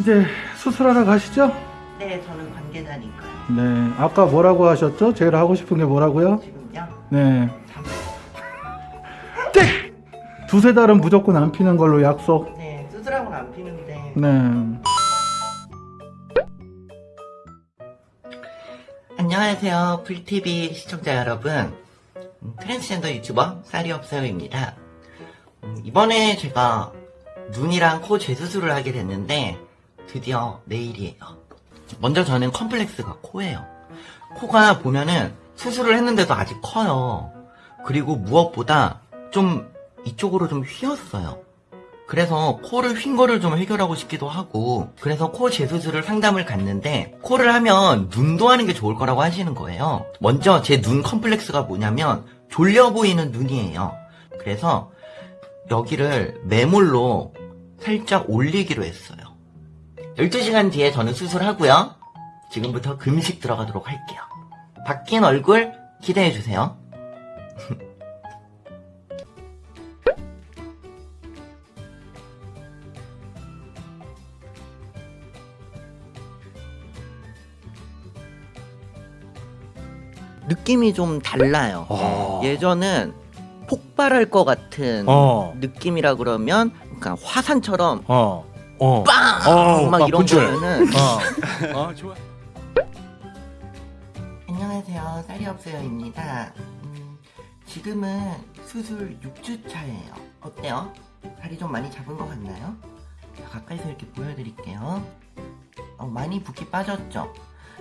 이제 수술하러 가시죠? 네, 저는 관계자니까요. 네. 아까 뭐라고 하셨죠? 제일 하고 싶은 게 뭐라고요? 지금요? 네. 잠... 땡! 두세 달은 무조건 안 피는 걸로 약속. 네, 수술하고는 안 피는데. 네. 안녕하세요, 불TV 시청자 여러분. 음, 트랜스젠더 유튜버 쌀이 없어요입니다. 음, 이번에 제가 눈이랑 코 재수술을 하게 됐는데 드디어 내일이에요. 먼저 저는 컴플렉스가 코예요. 코가 보면은 수술을 했는데도 아직 커요. 그리고 무엇보다 좀 이쪽으로 좀 휘었어요. 그래서 코를 휜 거를 좀 해결하고 싶기도 하고 그래서 코 재수술을 상담을 갔는데 코를 하면 눈도 하는 게 좋을 거라고 하시는 거예요. 먼저 제 눈 컴플렉스가 뭐냐면 졸려 보이는 눈이에요. 그래서 여기를 매몰로 살짝 올리기로 했어요. 12시간 뒤에 저는 수술하고요. 지금부터 금식 들어가도록 할게요. 바뀐 얼굴 기대해주세요. 느낌이 좀 달라요. 어. 예전은 폭발할 것 같은 어. 느낌이라 그러면 그러니까 화산처럼 어. 어. 빵! 어, 막 막 이런 분출. 거면은 어. 어, 좋아. 안녕하세요 쌀이없어요입니다 음, 지금은 수술 6주 차예요 어때요? 살이 좀 많이 잡은 것 같나요? 자, 가까이서 이렇게 보여드릴게요 어, 많이 붓기 빠졌죠?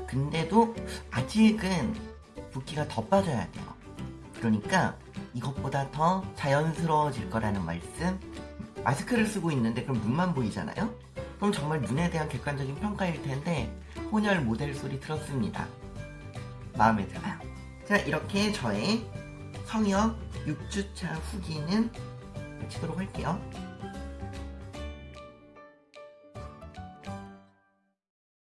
근데도 아직은 붓기가 더 빠져야 돼요 그러니까 이것보다 더 자연스러워질 거라는 말씀 마스크를 쓰고 있는데 그럼 눈만 보이잖아요? 그럼 정말 눈에 대한 객관적인 평가일 텐데 혼혈 모델 소리 들었습니다 마음에 들어요. 자, 이렇게 저의 성형 6주차 후기는 마치도록 할게요.